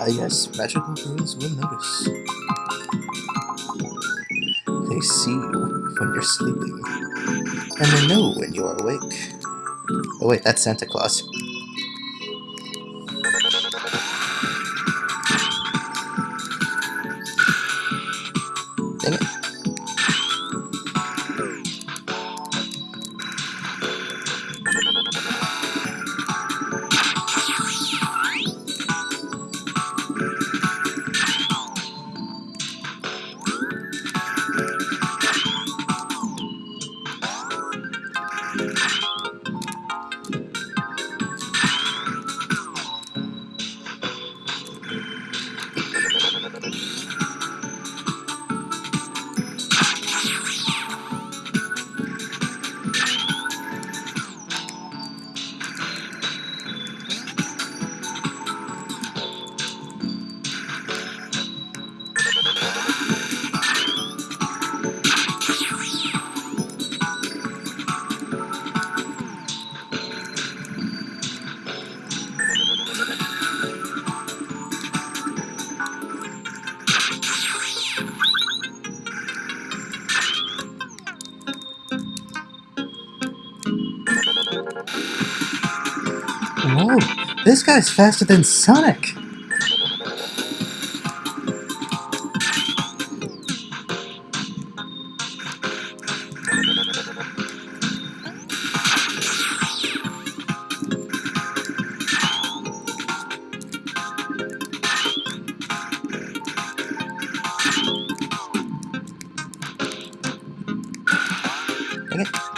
Ah, yes, magical girls will notice. They see you when you're sleeping, and they know when you are awake. Oh wait, that's Santa Claus. Whoa, this guy's faster than Sonic! Dang.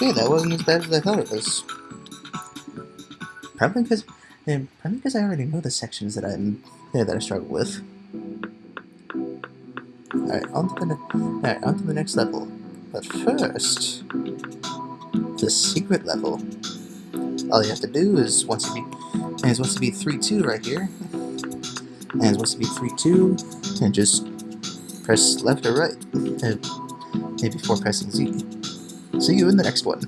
Okay, that wasn't as bad as I thought it was. Probably because, and probably because I already know the sections that I'm there that I struggle with. Alright, on to the Alright, on to the next level. But first, the secret level. All you have to do is once you be and it's supposed to be 3-2 right here. And it's supposed to be 3-2 and just press left or right. And maybe before pressing Z. See you in the next one.